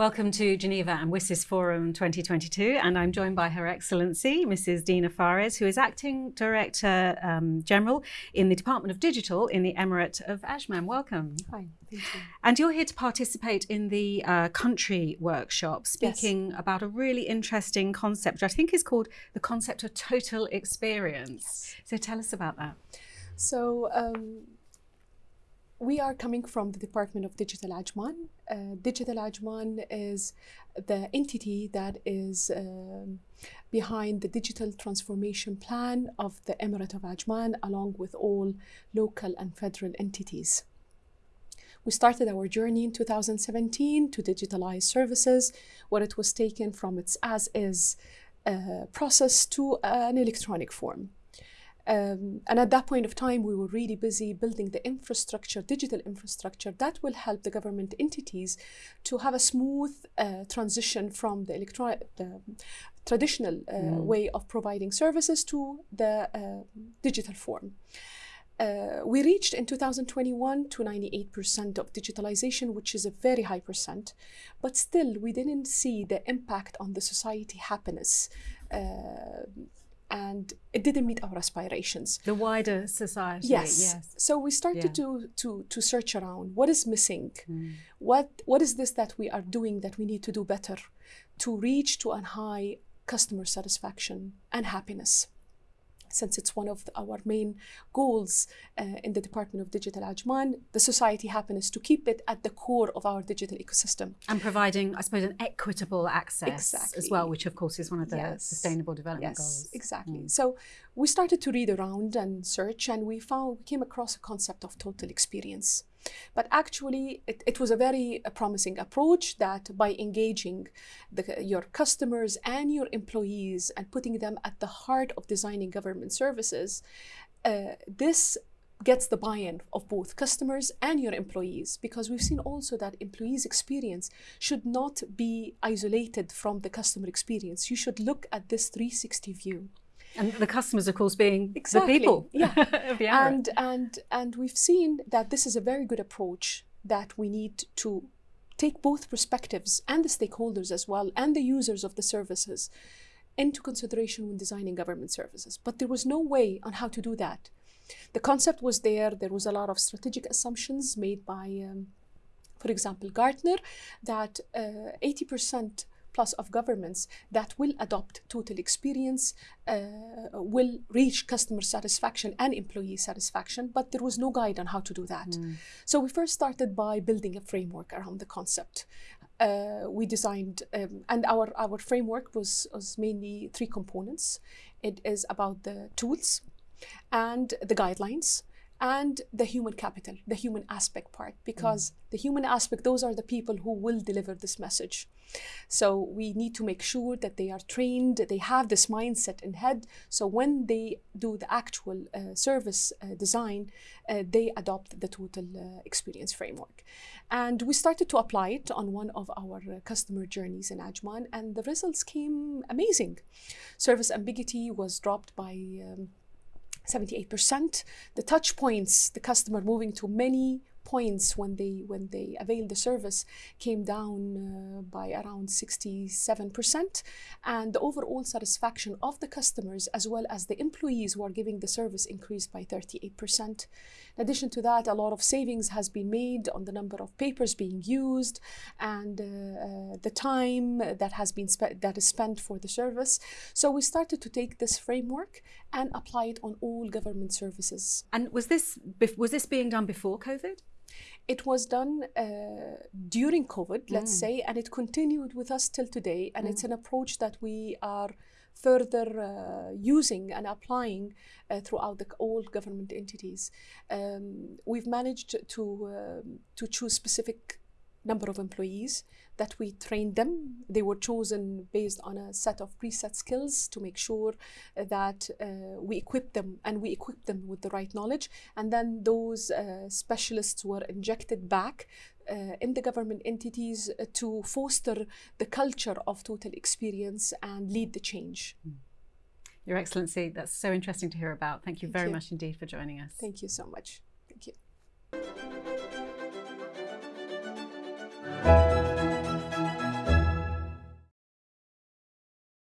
Welcome to Geneva and WSIS Forum 2022 and I'm joined by Her Excellency Mrs Dina Fares who is Acting Director um, General in the Department of Digital in the Emirate of Ajman. Welcome. Hi, thank you. And you're here to participate in the uh, country workshop speaking yes. about a really interesting concept which I think is called the concept of total experience. Yes. So tell us about that. So um, we are coming from the Department of Digital Ajman. Uh, Digital Ajman is the entity that is um, behind the digital transformation plan of the Emirate of Ajman, along with all local and federal entities. We started our journey in 2017 to digitalize services, where it was taken from its as-is uh, process to an electronic form. Um, and at that point of time, we were really busy building the infrastructure, digital infrastructure that will help the government entities to have a smooth uh, transition from the, the traditional uh, mm. way of providing services to the uh, digital form. Uh, we reached in 2021 to 98% of digitalization, which is a very high percent, but still we didn't see the impact on the society happiness uh, and it didn't meet our aspirations. The wider society. Yes. yes. So we started yeah. to, to, to search around what is missing? Mm. What, what is this that we are doing that we need to do better to reach to a high customer satisfaction and happiness? Since it's one of our main goals uh, in the Department of Digital Ajman, the society happiness, to keep it at the core of our digital ecosystem. And providing, I suppose, an equitable access exactly. as well, which of course is one of the yes. sustainable development yes, goals. exactly. Mm. So we started to read around and search and we found, we came across a concept of total experience. But actually, it, it was a very uh, promising approach that by engaging the, your customers and your employees and putting them at the heart of designing government services, uh, this gets the buy-in of both customers and your employees because we've seen also that employees experience should not be isolated from the customer experience. You should look at this 360 view and the customers, of course, being exactly. the people. Yeah. and, and, and we've seen that this is a very good approach that we need to take both perspectives and the stakeholders as well and the users of the services into consideration when designing government services. But there was no way on how to do that. The concept was there. There was a lot of strategic assumptions made by, um, for example, Gartner, that 80% uh, plus of governments that will adopt total experience, uh, will reach customer satisfaction and employee satisfaction, but there was no guide on how to do that. Mm. So we first started by building a framework around the concept. Uh, we designed, um, and our, our framework was, was mainly three components. It is about the tools and the guidelines and the human capital, the human aspect part, because mm. the human aspect, those are the people who will deliver this message. So we need to make sure that they are trained, they have this mindset in head. So when they do the actual uh, service uh, design, uh, they adopt the total uh, experience framework. And we started to apply it on one of our uh, customer journeys in Ajman, and the results came amazing. Service ambiguity was dropped by um, 78%. The touch points, the customer moving to many points when they when they avail the service came down uh, by around 67% and the overall satisfaction of the customers as well as the employees who are giving the service increased by 38% in addition to that a lot of savings has been made on the number of papers being used and uh, uh, the time that has been that is spent for the service. So we started to take this framework and apply it on all government services. And was this was this being done before covid it was done uh, during COVID, let's mm. say, and it continued with us till today. And mm. it's an approach that we are further uh, using and applying uh, throughout the, all government entities. Um, we've managed to, um, to choose specific number of employees that we trained them. They were chosen based on a set of preset skills to make sure that uh, we equip them and we equip them with the right knowledge. And then those uh, specialists were injected back uh, in the government entities uh, to foster the culture of total experience and lead the change. Hmm. Your Excellency, that's so interesting to hear about. Thank you Thank very you. much indeed for joining us. Thank you so much. Thank you.